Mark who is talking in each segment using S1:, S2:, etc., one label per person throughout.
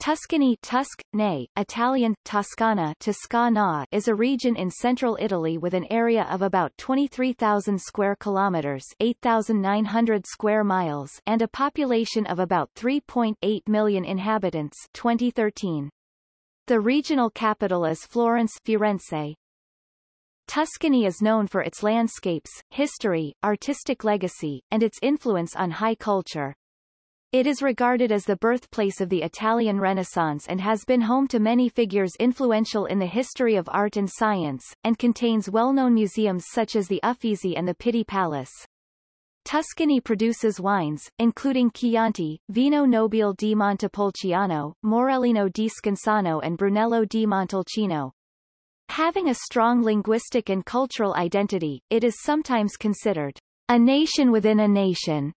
S1: Tuscany Tusc, nay, Italian, Toscana Toscana is a region in central Italy with an area of about 23,000 square kilometers 8,900 square miles and a population of about 3.8 million inhabitants 2013. The regional capital is Florence Firenze. Tuscany is known for its landscapes, history, artistic legacy, and its influence on high culture. It is regarded as the birthplace of the Italian Renaissance and has been home to many figures influential in the history of art and science, and contains well-known museums such as the Uffizi and the Pitti Palace. Tuscany produces wines, including Chianti, Vino Nobile di Montepulciano, Morellino di Scansano and Brunello di Montalcino. Having a strong linguistic and cultural identity, it is sometimes considered a nation within a nation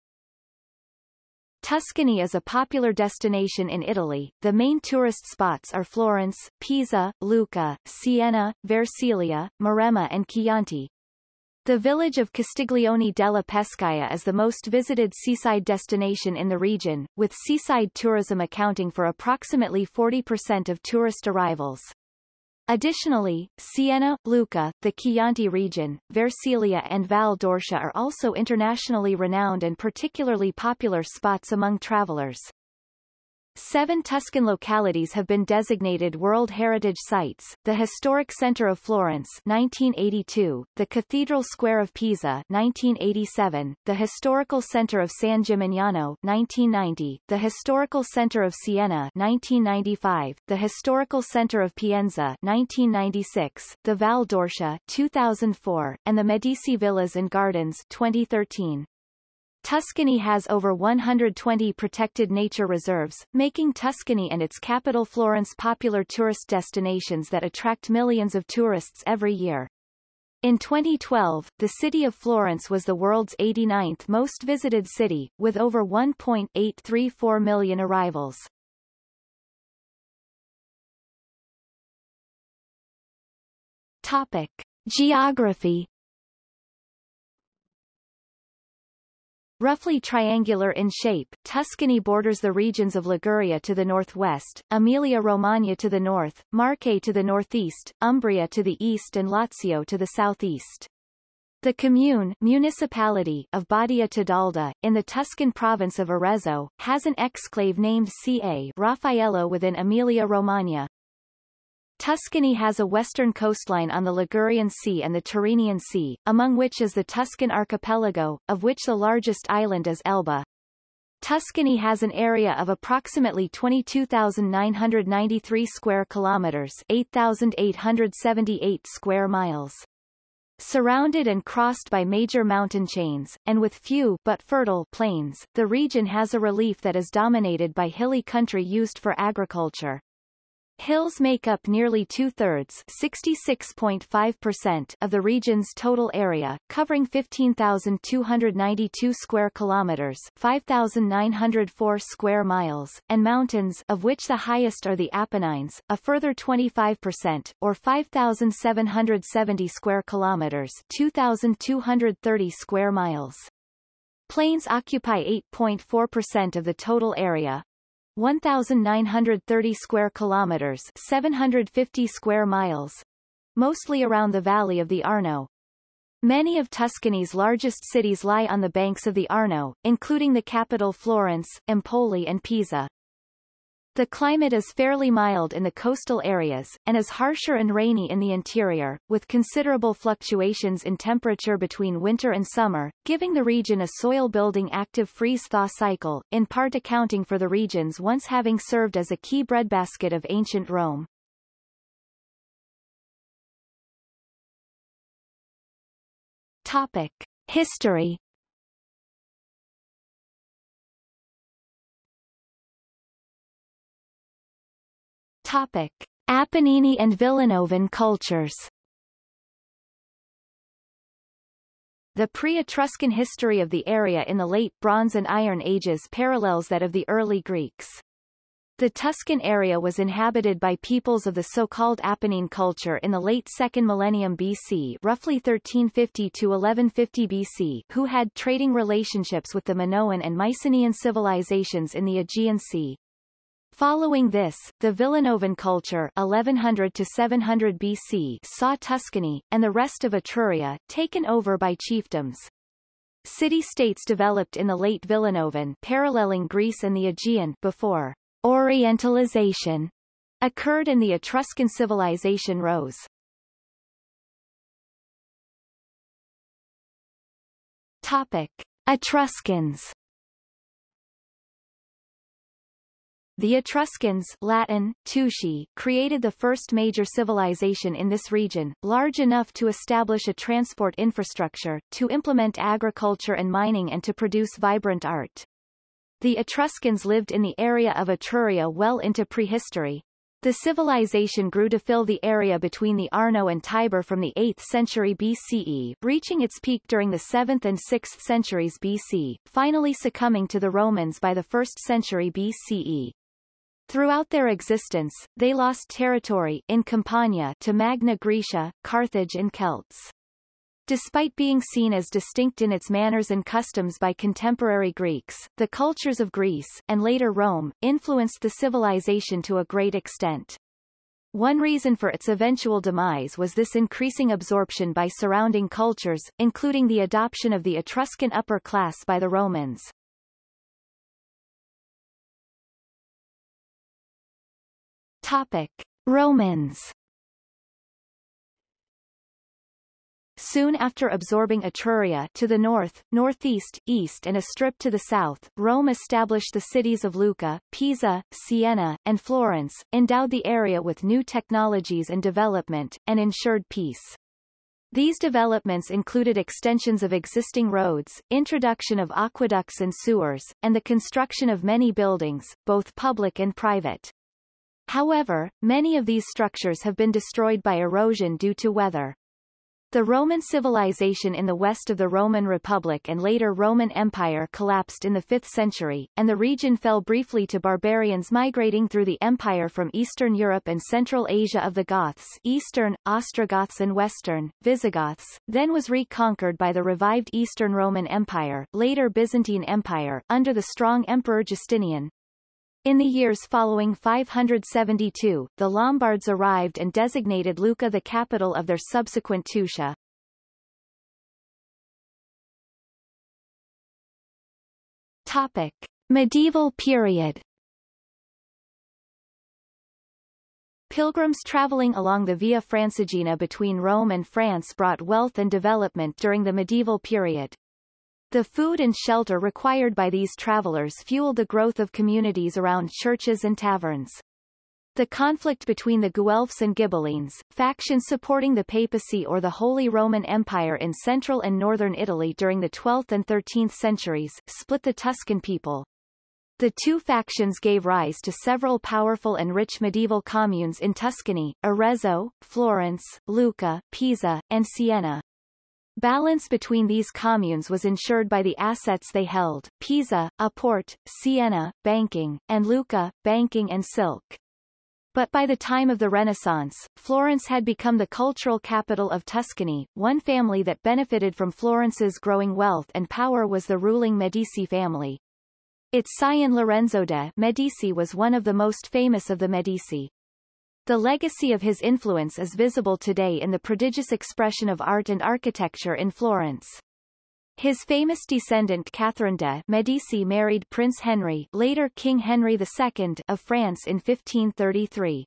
S1: Tuscany is a popular destination in Italy. The main tourist spots are Florence, Pisa, Lucca, Siena, Versilia, Maremma and Chianti. The village of Castiglione della Pescaia is the most visited seaside destination in the region, with seaside tourism accounting for approximately 40% of tourist arrivals. Additionally, Siena, Lucca, the Chianti region, Versilia and Val d'Orcia are also internationally renowned and particularly popular spots among travelers. Seven Tuscan localities have been designated World Heritage Sites, the Historic Center of Florence 1982, the Cathedral Square of Pisa 1987, the Historical Center of San Gimignano 1990, the Historical Center of Siena 1995, the Historical Center of Pienza 1996, the Val d'Orcia 2004, and the Medici Villas and Gardens 2013. Tuscany has over 120 protected nature reserves, making Tuscany and its capital Florence popular tourist destinations that attract millions of tourists every year. In 2012, the city of Florence was the world's 89th most visited city, with over 1.834 million arrivals. Topic. Geography Roughly triangular in shape, Tuscany borders the regions of Liguria to the northwest, Emilia-Romagna to the north, Marche to the northeast, Umbria to the east and Lazio to the southeast. The commune municipality of Badia Tedalda, in the Tuscan province of Arezzo, has an exclave named Ca Raffaello within Emilia-Romagna. Tuscany has a western coastline on the Ligurian Sea and the Tyrrhenian Sea, among which is the Tuscan archipelago, of which the largest island is Elba. Tuscany has an area of approximately 22,993 square kilometers 8,878 square miles. Surrounded and crossed by major mountain chains, and with few but fertile plains, the region has a relief that is dominated by hilly country used for agriculture. Hills make up nearly two-thirds (66.5%) of the region's total area, covering 15,292 square kilometers (5,904 square miles), and mountains, of which the highest are the Apennines, a further 25%, or 5,770 square kilometers (2,230 square miles). Plains occupy 8.4% of the total area, 1,930 square kilometers 750 square miles, mostly around the valley of the Arno. Many of Tuscany's largest cities lie on the banks of the Arno, including the capital Florence, Empoli and Pisa. The climate is fairly mild in the coastal areas, and is harsher and rainy in the interior, with considerable fluctuations in temperature between winter and summer, giving the region a soil-building active freeze-thaw cycle, in part accounting for the regions once having served as a key breadbasket of ancient Rome. Topic. History Topic. Apennine and Villanovan cultures The pre-Etruscan history of the area in the late Bronze and Iron Ages parallels that of the early Greeks. The Tuscan area was inhabited by peoples of the so-called Apennine culture in the late 2nd millennium BC roughly 1350 to 1150 BC who had trading relationships with the Minoan and Mycenaean civilizations in the Aegean Sea. Following this, the Villanovan culture 1100 to 700 BC saw Tuscany, and the rest of Etruria, taken over by chiefdoms. City-states developed in the late Villanovan paralleling Greece and the Aegean before Orientalization occurred and the Etruscan civilization rose. Topic. Etruscans The Etruscans Latin, Tusci, created the first major civilization in this region, large enough to establish a transport infrastructure, to implement agriculture and mining and to produce vibrant art. The Etruscans lived in the area of Etruria well into prehistory. The civilization grew to fill the area between the Arno and Tiber from the 8th century BCE, reaching its peak during the 7th and 6th centuries BC, finally succumbing to the Romans by the 1st century BCE. Throughout their existence, they lost territory in Campania to Magna Graecia, Carthage and Celts. Despite being seen as distinct in its manners and customs by contemporary Greeks, the cultures of Greece, and later Rome, influenced the civilization to a great extent. One reason for its eventual demise was this increasing absorption by surrounding cultures, including the adoption of the Etruscan upper class by the Romans. Topic. Romans Soon after absorbing Etruria to the north, northeast, east and a strip to the south, Rome established the cities of Lucca, Pisa, Siena, and Florence, endowed the area with new technologies and development, and ensured peace. These developments included extensions of existing roads, introduction of aqueducts and sewers, and the construction of many buildings, both public and private. However, many of these structures have been destroyed by erosion due to weather. The Roman civilization in the west of the Roman Republic and later Roman Empire collapsed in the 5th century, and the region fell briefly to barbarians migrating through the empire from Eastern Europe and Central Asia of the Goths Eastern, Ostrogoths and Western, Visigoths, then was reconquered by the revived Eastern Roman Empire, later Byzantine Empire, under the strong Emperor Justinian, in the years following 572, the Lombards arrived and designated Lucca the capital of their subsequent Tuscia. Topic. Medieval period Pilgrims traveling along the Via Francigena between Rome and France brought wealth and development during the medieval period. The food and shelter required by these travelers fueled the growth of communities around churches and taverns. The conflict between the Guelphs and Ghibellines, factions supporting the papacy or the Holy Roman Empire in central and northern Italy during the 12th and 13th centuries, split the Tuscan people. The two factions gave rise to several powerful and rich medieval communes in Tuscany, Arezzo, Florence, Lucca, Pisa, and Siena. Balance between these communes was ensured by the assets they held, Pisa, a port, Siena, banking, and Lucca, banking and silk. But by the time of the Renaissance, Florence had become the cultural capital of Tuscany. One family that benefited from Florence's growing wealth and power was the ruling Medici family. Its scion Lorenzo de' Medici was one of the most famous of the Medici. The legacy of his influence is visible today in the prodigious expression of art and architecture in Florence. His famous descendant Catherine de' Medici married Prince Henry later King Henry II of France in 1533.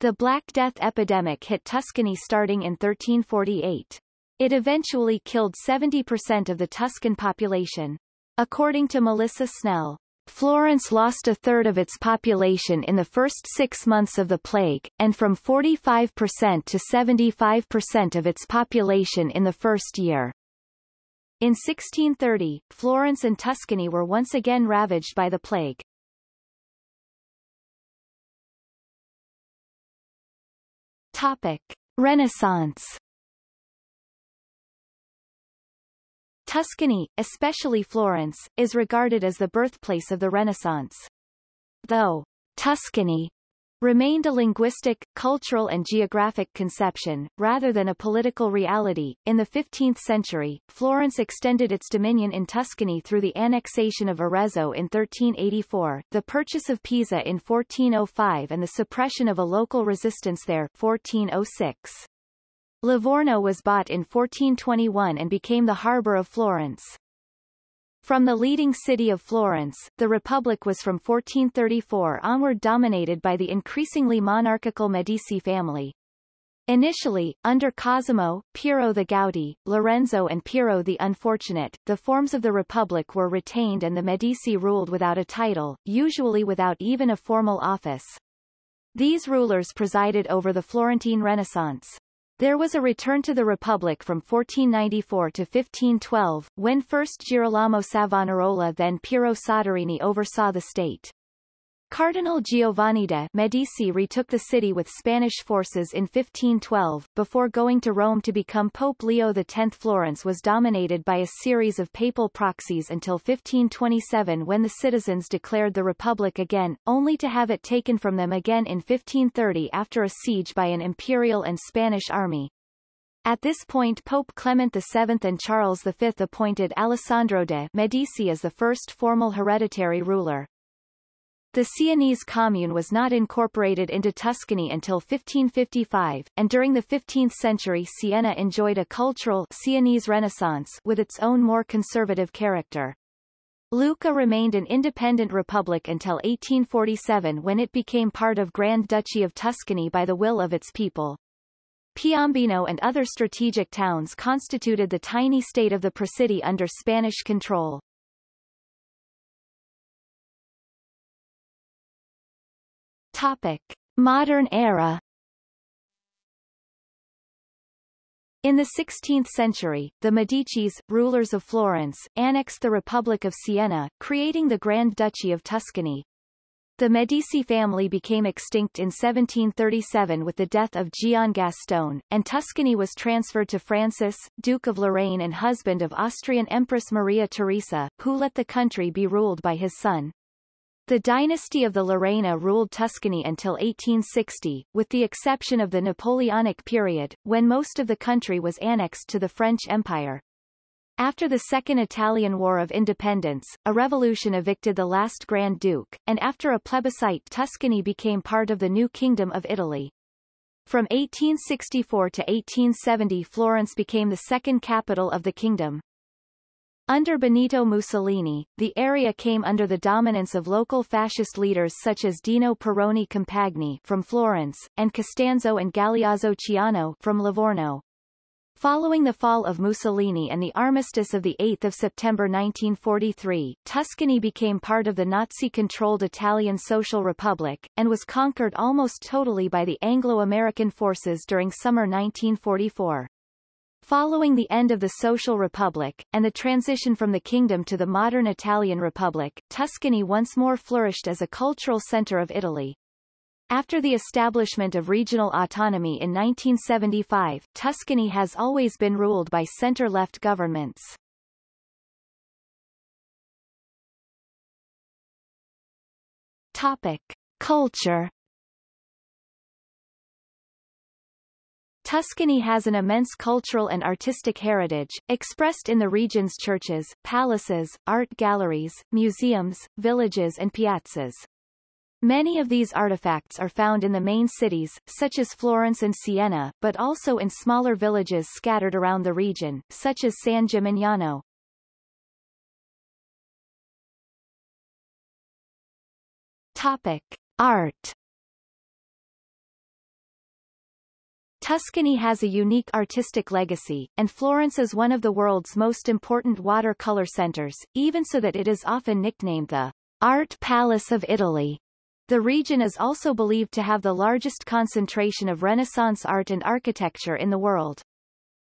S1: The Black Death epidemic hit Tuscany starting in 1348. It eventually killed 70% of the Tuscan population. According to Melissa Snell, Florence lost a third of its population in the first six months of the plague, and from 45% to 75% of its population in the first year. In 1630, Florence and Tuscany were once again ravaged by the plague. Topic. Renaissance Tuscany, especially Florence, is regarded as the birthplace of the Renaissance. Though Tuscany remained a linguistic, cultural and geographic conception, rather than a political reality. In the 15th century, Florence extended its dominion in Tuscany through the annexation of Arezzo in 1384, the purchase of Pisa in 1405 and the suppression of a local resistance there 1406. Livorno was bought in 1421 and became the harbour of Florence. From the leading city of Florence, the Republic was from 1434 onward dominated by the increasingly monarchical Medici family. Initially, under Cosimo, Piero the Gouty, Lorenzo and Piero the Unfortunate, the forms of the Republic were retained and the Medici ruled without a title, usually without even a formal office. These rulers presided over the Florentine Renaissance. There was a return to the Republic from 1494 to 1512, when first Girolamo Savonarola then Piero Soderini oversaw the state. Cardinal Giovanni de' Medici retook the city with Spanish forces in 1512, before going to Rome to become Pope Leo X. Florence was dominated by a series of papal proxies until 1527 when the citizens declared the Republic again, only to have it taken from them again in 1530 after a siege by an imperial and Spanish army. At this point Pope Clement VII and Charles V appointed Alessandro de' Medici as the first formal hereditary ruler. The Sienese commune was not incorporated into Tuscany until 1555, and during the 15th century Siena enjoyed a cultural Sienese renaissance with its own more conservative character. Lucca remained an independent republic until 1847 when it became part of Grand Duchy of Tuscany by the will of its people. Piombino and other strategic towns constituted the tiny state of the Presidi under Spanish control. Topic. Modern era In the 16th century, the Medicis, rulers of Florence, annexed the Republic of Siena, creating the Grand Duchy of Tuscany. The Medici family became extinct in 1737 with the death of Gian Gastone, and Tuscany was transferred to Francis, Duke of Lorraine and husband of Austrian Empress Maria Theresa, who let the country be ruled by his son. The dynasty of the Lorena ruled Tuscany until 1860, with the exception of the Napoleonic period, when most of the country was annexed to the French Empire. After the Second Italian War of Independence, a revolution evicted the last Grand Duke, and after a plebiscite Tuscany became part of the new Kingdom of Italy. From 1864 to 1870 Florence became the second capital of the kingdom. Under Benito Mussolini, the area came under the dominance of local fascist leaders such as Dino Perrone Compagni from Florence, and Costanzo and Galeazzo Ciano from Livorno. Following the fall of Mussolini and the armistice of 8 September 1943, Tuscany became part of the Nazi-controlled Italian Social Republic, and was conquered almost totally by the Anglo-American forces during summer 1944. Following the end of the Social Republic, and the transition from the kingdom to the modern Italian Republic, Tuscany once more flourished as a cultural center of Italy. After the establishment of regional autonomy in 1975, Tuscany has always been ruled by center-left governments. Topic. Culture Tuscany has an immense cultural and artistic heritage, expressed in the region's churches, palaces, art galleries, museums, villages and piazzas. Many of these artifacts are found in the main cities, such as Florence and Siena, but also in smaller villages scattered around the region, such as San Gimignano. Topic. Art Tuscany has a unique artistic legacy, and Florence is one of the world's most important watercolor centers, even so that it is often nicknamed the Art Palace of Italy. The region is also believed to have the largest concentration of Renaissance art and architecture in the world.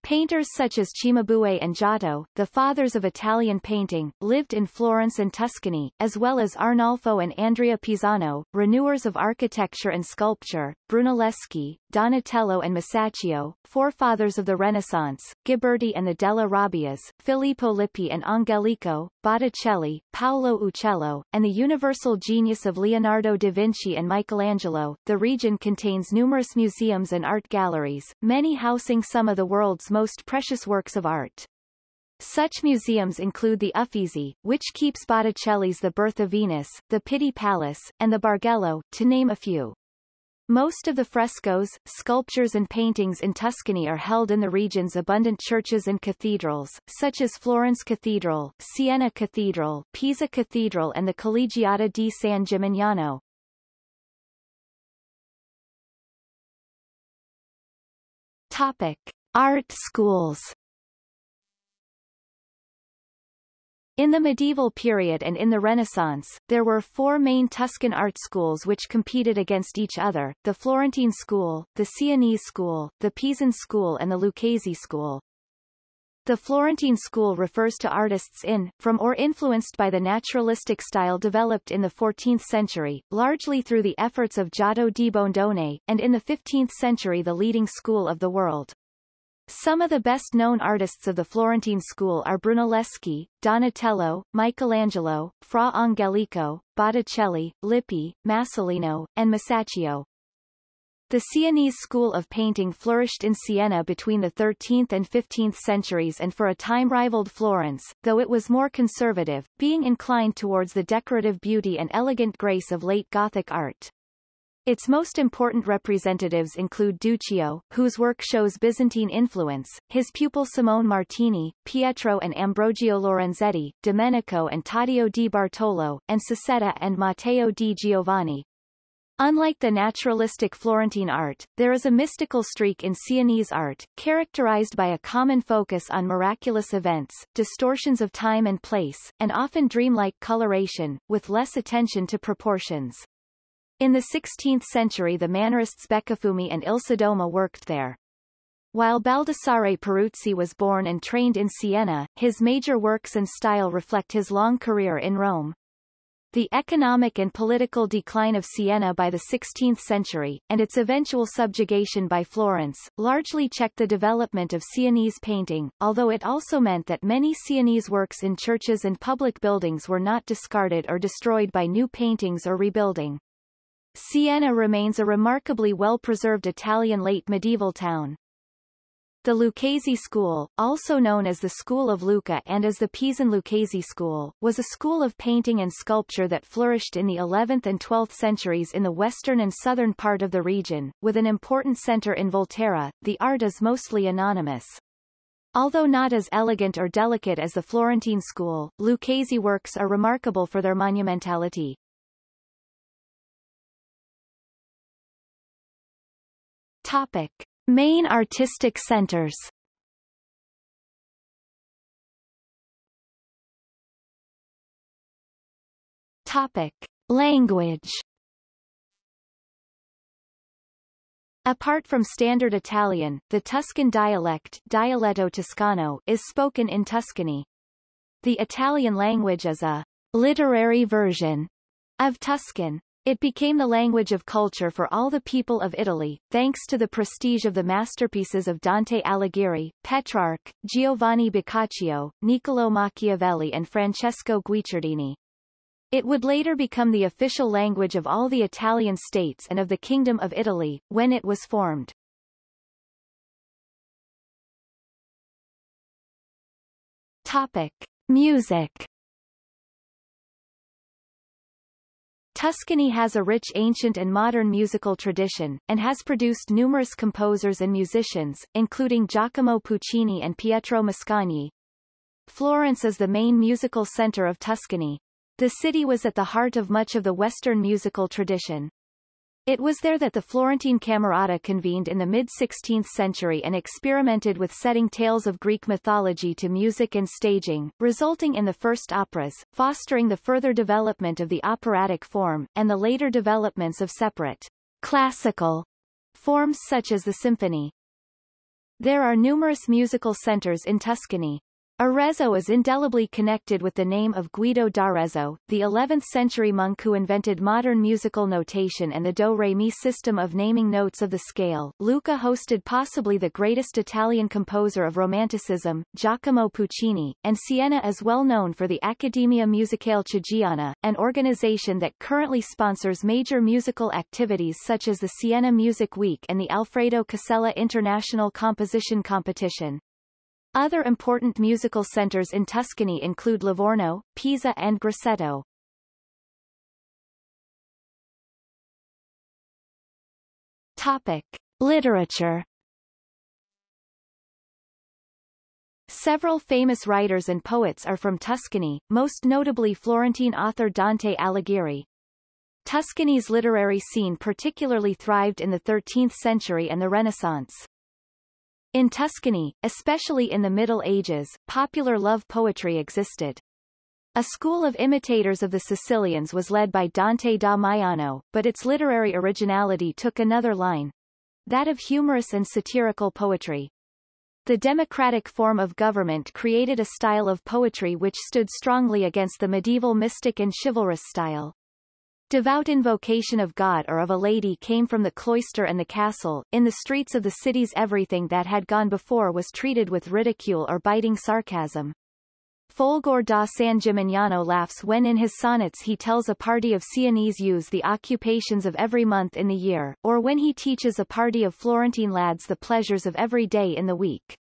S1: Painters such as Cimabue and Giotto, the fathers of Italian painting, lived in Florence and Tuscany, as well as Arnolfo and Andrea Pisano, renewers of architecture and sculpture, Brunelleschi, Donatello and Masaccio, forefathers of the Renaissance, Ghiberti and the Della Robbias, Filippo Lippi and Angelico, Botticelli, Paolo Uccello, and the universal genius of Leonardo da Vinci and Michelangelo. The region contains numerous museums and art galleries, many housing some of the world's most precious works of art. Such museums include the Uffizi, which keeps Botticelli's The Birth of Venus, the Pitti Palace, and the Bargello, to name a few. Most of the frescoes, sculptures and paintings in Tuscany are held in the region's abundant churches and cathedrals, such as Florence Cathedral, Siena Cathedral, Pisa Cathedral and the Collegiata di San Gimignano. Topic. Art schools In the medieval period and in the Renaissance, there were four main Tuscan art schools which competed against each other, the Florentine school, the Sienese school, the Pisan school and the Lucchese school. The Florentine school refers to artists in, from or influenced by the naturalistic style developed in the 14th century, largely through the efforts of Giotto di Bondone, and in the 15th century the leading school of the world. Some of the best-known artists of the Florentine school are Brunelleschi, Donatello, Michelangelo, Fra Angelico, Botticelli, Lippi, Masolino, and Masaccio. The Sienese school of painting flourished in Siena between the 13th and 15th centuries and for a time rivaled Florence, though it was more conservative, being inclined towards the decorative beauty and elegant grace of late Gothic art. Its most important representatives include Duccio, whose work shows Byzantine influence, his pupil Simone Martini, Pietro and Ambrogio Lorenzetti, Domenico and Taddeo di Bartolo, and Sassetta and Matteo di Giovanni. Unlike the naturalistic Florentine art, there is a mystical streak in Sienese art, characterized by a common focus on miraculous events, distortions of time and place, and often dreamlike coloration, with less attention to proportions. In the 16th century the Mannerists Beccafumi and Il Sodoma worked there. While Baldassare Peruzzi was born and trained in Siena, his major works and style reflect his long career in Rome. The economic and political decline of Siena by the 16th century, and its eventual subjugation by Florence, largely checked the development of Sienese painting, although it also meant that many Sienese works in churches and public buildings were not discarded or destroyed by new paintings or rebuilding. Siena remains a remarkably well-preserved Italian late medieval town. The Lucchese school, also known as the School of Lucca and as the Pisan Lucchese school, was a school of painting and sculpture that flourished in the 11th and 12th centuries in the western and southern part of the region, with an important center in Volterra. The art is mostly anonymous. Although not as elegant or delicate as the Florentine school, Lucchese works are remarkable for their monumentality. Topic. Main artistic centers Topic. Language Apart from Standard Italian, the Tuscan dialect Dialetto Toscano is spoken in Tuscany. The Italian language is a literary version of Tuscan. It became the language of culture for all the people of Italy, thanks to the prestige of the masterpieces of Dante Alighieri, Petrarch, Giovanni Boccaccio, Niccolò Machiavelli and Francesco Guicciardini. It would later become the official language of all the Italian states and of the Kingdom of Italy, when it was formed. Topic. Music Tuscany has a rich ancient and modern musical tradition, and has produced numerous composers and musicians, including Giacomo Puccini and Pietro Mascagni. Florence is the main musical center of Tuscany. The city was at the heart of much of the Western musical tradition. It was there that the Florentine Camerata convened in the mid-16th century and experimented with setting tales of Greek mythology to music and staging, resulting in the first operas, fostering the further development of the operatic form, and the later developments of separate classical forms such as the symphony. There are numerous musical centers in Tuscany. Arezzo is indelibly connected with the name of Guido d'Arezzo, the 11th-century monk who invented modern musical notation and the do-re-mi system of naming notes of the scale. Lucca hosted possibly the greatest Italian composer of Romanticism, Giacomo Puccini, and Siena is well known for the Accademia Musicale Chigiana, an organization that currently sponsors major musical activities such as the Siena Music Week and the Alfredo Casella International Composition Competition. Other important musical centers in Tuscany include Livorno, Pisa and Grosseto. Topic. Literature Several famous writers and poets are from Tuscany, most notably Florentine author Dante Alighieri. Tuscany's literary scene particularly thrived in the 13th century and the Renaissance. In Tuscany, especially in the Middle Ages, popular love poetry existed. A school of imitators of the Sicilians was led by Dante da Maiano, but its literary originality took another line. That of humorous and satirical poetry. The democratic form of government created a style of poetry which stood strongly against the medieval mystic and chivalrous style. Devout invocation of God or of a lady came from the cloister and the castle. In the streets of the cities everything that had gone before was treated with ridicule or biting sarcasm. Folgore da San Gimignano laughs when in his sonnets he tells a party of Sienese youths the occupations of every month in the year, or when he teaches a party of Florentine lads the pleasures of every day in the week.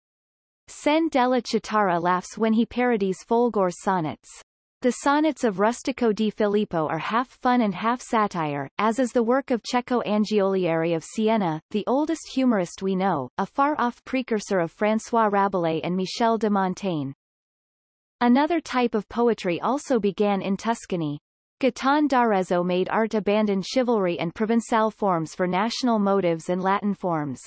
S1: Cenne della Chitarra laughs when he parodies Folgore's sonnets. The sonnets of Rustico di Filippo are half fun and half satire, as is the work of Cecco Angiolieri of Siena, the oldest humorist we know, a far-off precursor of François Rabelais and Michel de Montaigne. Another type of poetry also began in Tuscany. Guittone d'Arezzo made art abandon chivalry and Provençal forms for national motives and Latin forms.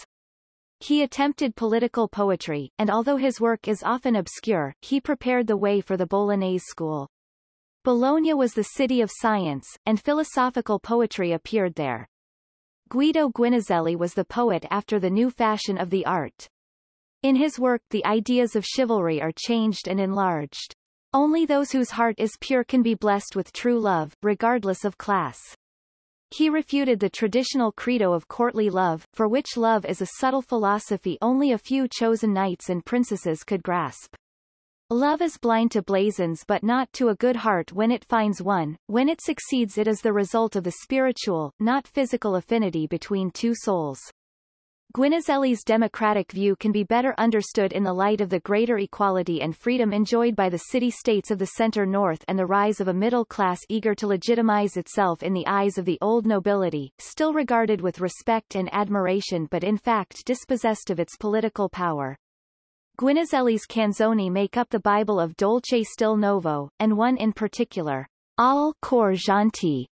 S1: He attempted political poetry, and although his work is often obscure, he prepared the way for the Bolognese school. Bologna was the city of science, and philosophical poetry appeared there. Guido Guinizelli was the poet after the new fashion of the art. In his work the ideas of chivalry are changed and enlarged. Only those whose heart is pure can be blessed with true love, regardless of class. He refuted the traditional credo of courtly love, for which love is a subtle philosophy only a few chosen knights and princesses could grasp. Love is blind to blazons but not to a good heart when it finds one, when it succeeds it is the result of the spiritual, not physical affinity between two souls. Guinizelli's democratic view can be better understood in the light of the greater equality and freedom enjoyed by the city-states of the center-north and the rise of a middle class eager to legitimize itself in the eyes of the old nobility, still regarded with respect and admiration but in fact dispossessed of its political power. Guinizelli's canzoni make up the Bible of Dolce Stil Novo, and one in particular, Al cor gentil,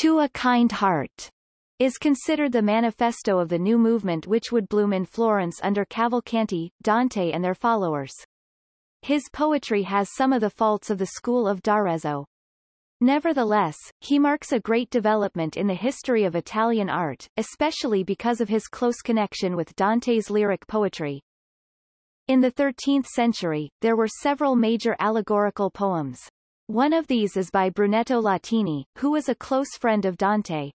S1: to a kind heart, is considered the manifesto of the new movement which would bloom in Florence under Cavalcanti, Dante and their followers. His poetry has some of the faults of the school of d'Arezzo. Nevertheless, he marks a great development in the history of Italian art, especially because of his close connection with Dante's lyric poetry, in the 13th century, there were several major allegorical poems. One of these is by Brunetto Latini, who was a close friend of Dante.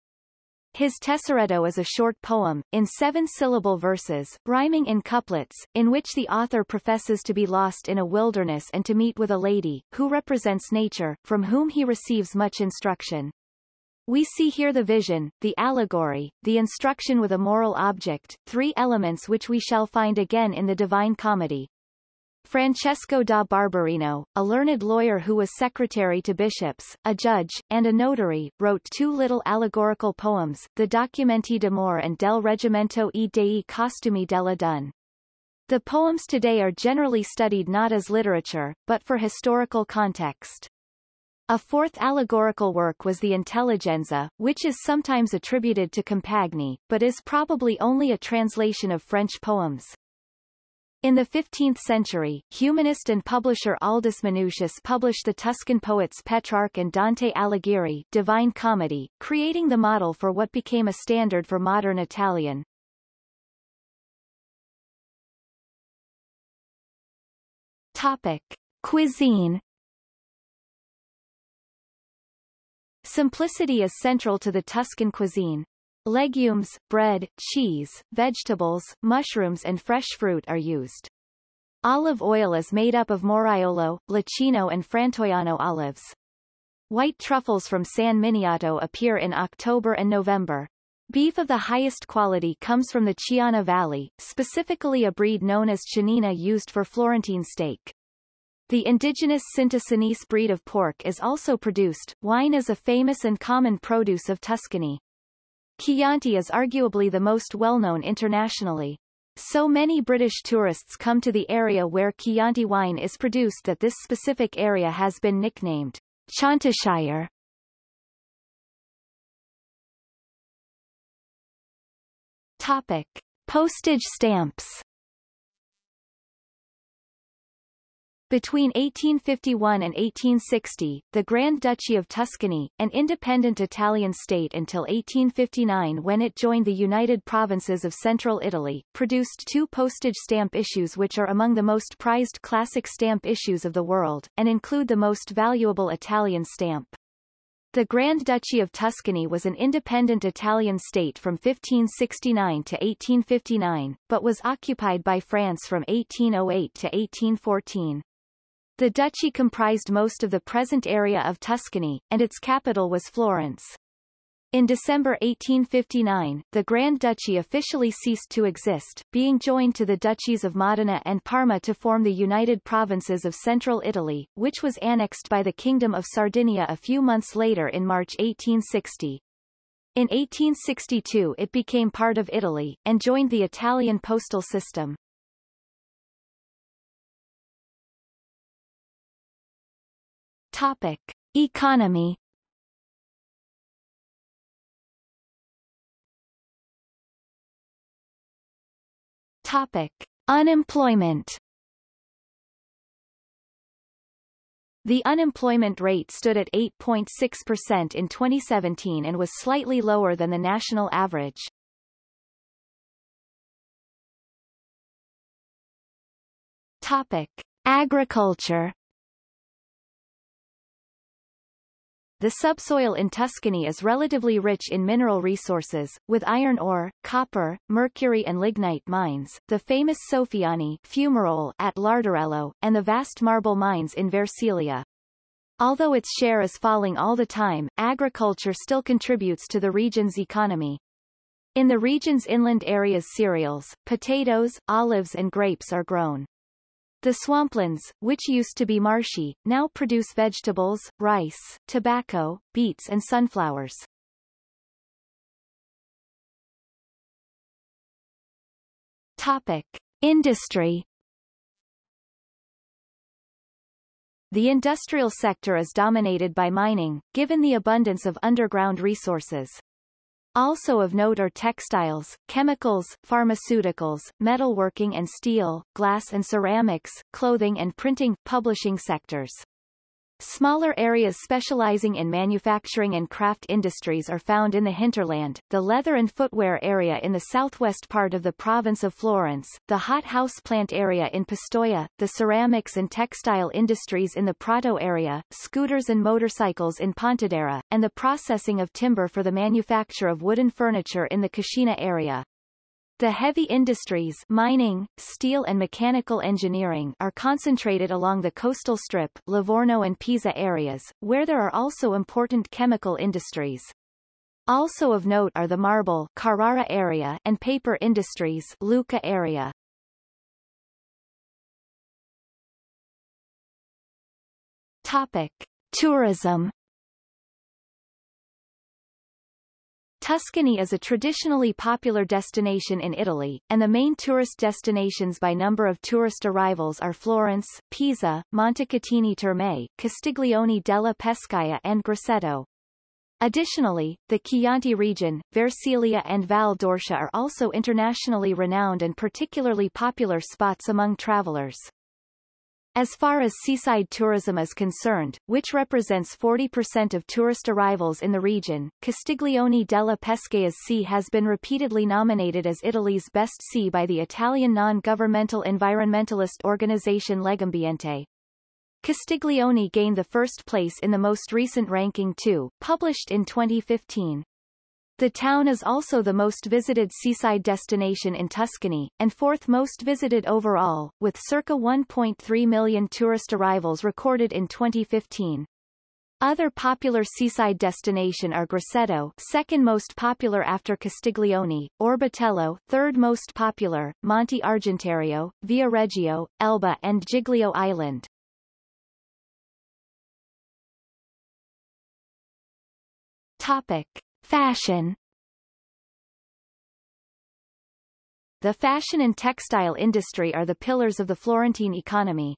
S1: His Tesoretto is a short poem, in seven-syllable verses, rhyming in couplets, in which the author professes to be lost in a wilderness and to meet with a lady, who represents nature, from whom he receives much instruction. We see here the vision, the allegory, the instruction with a moral object, three elements which we shall find again in the Divine Comedy. Francesco da Barberino, a learned lawyer who was secretary to bishops, a judge, and a notary, wrote two little allegorical poems, the Documenti d'amore and del Regimento e dei Costumi della Donne. The poems today are generally studied not as literature, but for historical context. A fourth allegorical work was the Intelligenza, which is sometimes attributed to Compagni, but is probably only a translation of French poems. In the 15th century, humanist and publisher Aldus Manutius published the Tuscan poets Petrarch and Dante Alighieri Divine Comedy, creating the model for what became a standard for modern Italian. Topic. Cuisine Simplicity is central to the Tuscan cuisine. Legumes, bread, cheese, vegetables, mushrooms and fresh fruit are used. Olive oil is made up of Moraiolo, Leccino and Frantoiano olives. White truffles from San Miniato appear in October and November. Beef of the highest quality comes from the Chiana Valley, specifically a breed known as Chianina used for Florentine steak. The indigenous Cinta breed of pork is also produced. Wine is a famous and common produce of Tuscany. Chianti is arguably the most well-known internationally. So many British tourists come to the area where Chianti wine is produced that this specific area has been nicknamed Chiantishire. Topic. Postage stamps Between 1851 and 1860, the Grand Duchy of Tuscany, an independent Italian state until 1859 when it joined the United Provinces of Central Italy, produced two postage stamp issues which are among the most prized classic stamp issues of the world, and include the most valuable Italian stamp. The Grand Duchy of Tuscany was an independent Italian state from 1569 to 1859, but was occupied by France from 1808 to 1814. The duchy comprised most of the present area of Tuscany, and its capital was Florence. In December 1859, the Grand Duchy officially ceased to exist, being joined to the duchies of Modena and Parma to form the United Provinces of Central Italy, which was annexed by the Kingdom of Sardinia a few months later in March 1860. In 1862 it became part of Italy, and joined the Italian postal system. Topic. Economy Topic. Unemployment The unemployment rate stood at 8.6% in 2017 and was slightly lower than the national average. Topic. Agriculture The subsoil in Tuscany is relatively rich in mineral resources, with iron ore, copper, mercury and lignite mines, the famous Soffioni fumarole at Larderello, and the vast marble mines in Versilia. Although its share is falling all the time, agriculture still contributes to the region's economy. In the region's inland areas cereals, potatoes, olives and grapes are grown. The swamplands, which used to be marshy, now produce vegetables, rice, tobacco, beets and sunflowers. Topic. Industry The industrial sector is dominated by mining, given the abundance of underground resources. Also of note are textiles, chemicals, pharmaceuticals, metalworking and steel, glass and ceramics, clothing and printing, publishing sectors. Smaller areas specializing in manufacturing and craft industries are found in the hinterland, the leather and footwear area in the southwest part of the province of Florence, the hot house plant area in Pistoia, the ceramics and textile industries in the Prato area, scooters and motorcycles in Pontedera, and the processing of timber for the manufacture of wooden furniture in the Cascina area. The heavy industries mining, steel and mechanical engineering are concentrated along the coastal strip Livorno and Pisa areas, where there are also important chemical industries. Also of note are the marble Carrara area and paper industries Lucca area. Topic. Tourism Tuscany is a traditionally popular destination in Italy, and the main tourist destinations by number of tourist arrivals are Florence, Pisa, Montecatini Terme, Castiglione della Pescaia and Grosseto. Additionally, the Chianti region, Versilia and Val d'Orcia are also internationally renowned and particularly popular spots among travelers. As far as seaside tourism is concerned, which represents 40% of tourist arrivals in the region, Castiglione della Pescaia's Sea has been repeatedly nominated as Italy's best sea by the Italian non-governmental environmentalist organization Legambiente. Castiglione gained the first place in the most recent ranking too, published in 2015. The town is also the most visited seaside destination in Tuscany, and fourth most visited overall, with circa 1.3 million tourist arrivals recorded in 2015. Other popular seaside destination are Grosseto, second most popular after Castiglione, Orbetello, third most popular, Monte Argentario, Viareggio, Elba and Giglio Island. Topic: Fashion The fashion and textile industry are the pillars of the Florentine economy.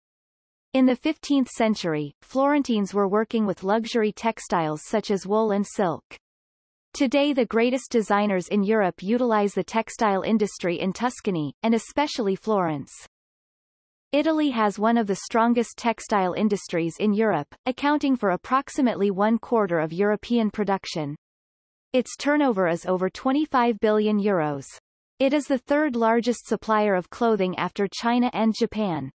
S1: In the 15th century, Florentines were working with luxury textiles such as wool and silk. Today the greatest designers in Europe utilize the textile industry in Tuscany, and especially Florence. Italy has one of the strongest textile industries in Europe, accounting for approximately one quarter of European production. Its turnover is over 25 billion euros. It is the third largest supplier of clothing after China and Japan.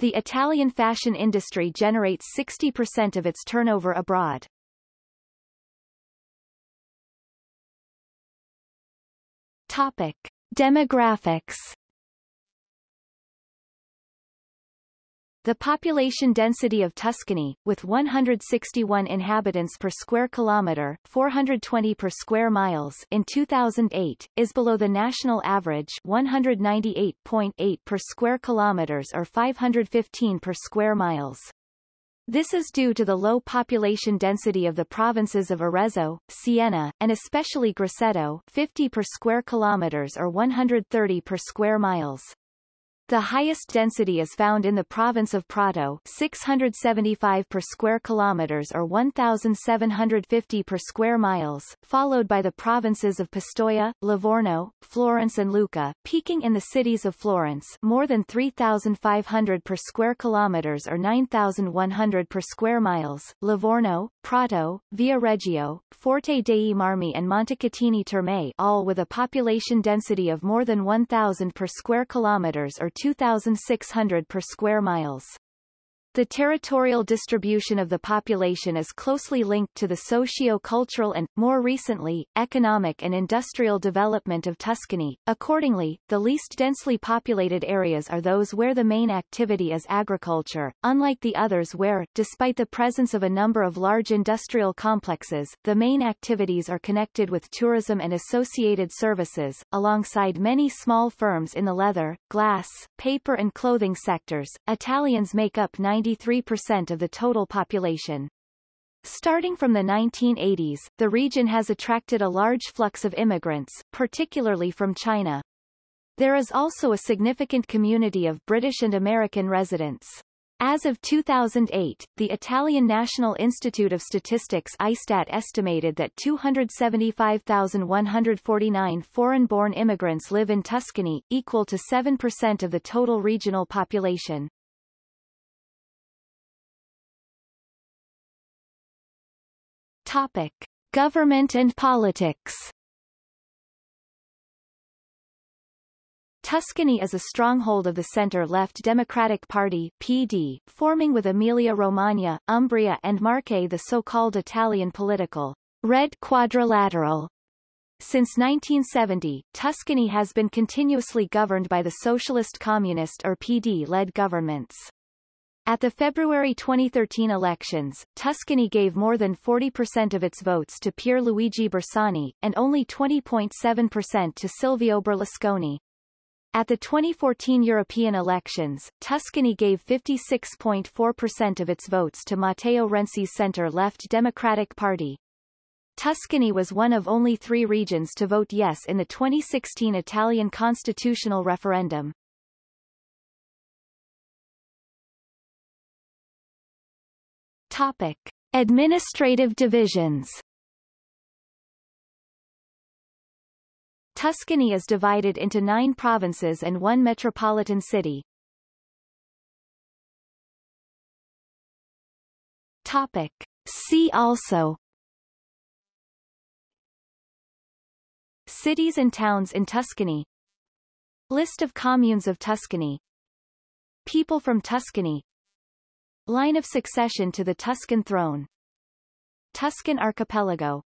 S1: The Italian fashion industry generates 60% of its turnover abroad. Topic. Demographics The population density of Tuscany, with 161 inhabitants per square kilometre 420 per square miles in 2008, is below the national average 198.8 per square kilometres or 515 per square miles. This is due to the low population density of the provinces of Arezzo, Siena, and especially Grosseto 50 per square kilometres or 130 per square miles. The highest density is found in the province of Prato 675 per square kilometers or 1,750 per square miles, followed by the provinces of Pistoia, Livorno, Florence and Lucca, peaking in the cities of Florence more than 3,500 per square kilometers or 9,100 per square miles, Livorno, Prato, Viareggio, Forte dei Marmi and Montecatini Terme all with a population density of more than 1,000 per square kilometers or 2,600 per square miles. The territorial distribution of the population is closely linked to the socio-cultural and, more recently, economic and industrial development of Tuscany. Accordingly, the least densely populated areas are those where the main activity is agriculture, unlike the others where, despite the presence of a number of large industrial complexes, the main activities are connected with tourism and associated services, alongside many small firms in the leather, glass, paper and clothing sectors. Italians make up 90 93% of the total population. Starting from the 1980s, the region has attracted a large flux of immigrants, particularly from China. There is also a significant community of British and American residents. As of 2008, the Italian National Institute of Statistics ISTAT estimated that 275,149 foreign-born immigrants live in Tuscany, equal to 7% of the total regional population. Topic. Government and politics Tuscany is a stronghold of the centre-left Democratic Party PD, forming with Emilia-Romagna, Umbria and Marche the so-called Italian political Red Quadrilateral. Since 1970, Tuscany has been continuously governed by the Socialist Communist or PD-led governments. At the February 2013 elections, Tuscany gave more than 40% of its votes to Pierluigi Bersani, and only 20.7% to Silvio Berlusconi. At the 2014 European elections, Tuscany gave 56.4% of its votes to Matteo Renzi's centre-left Democratic Party. Tuscany was one of only three regions to vote yes in the 2016 Italian constitutional referendum. Topic. Administrative divisions Tuscany is divided into nine provinces and one metropolitan city. Topic. See also Cities and towns in Tuscany List of communes of Tuscany People from Tuscany Line of succession to the Tuscan throne. Tuscan archipelago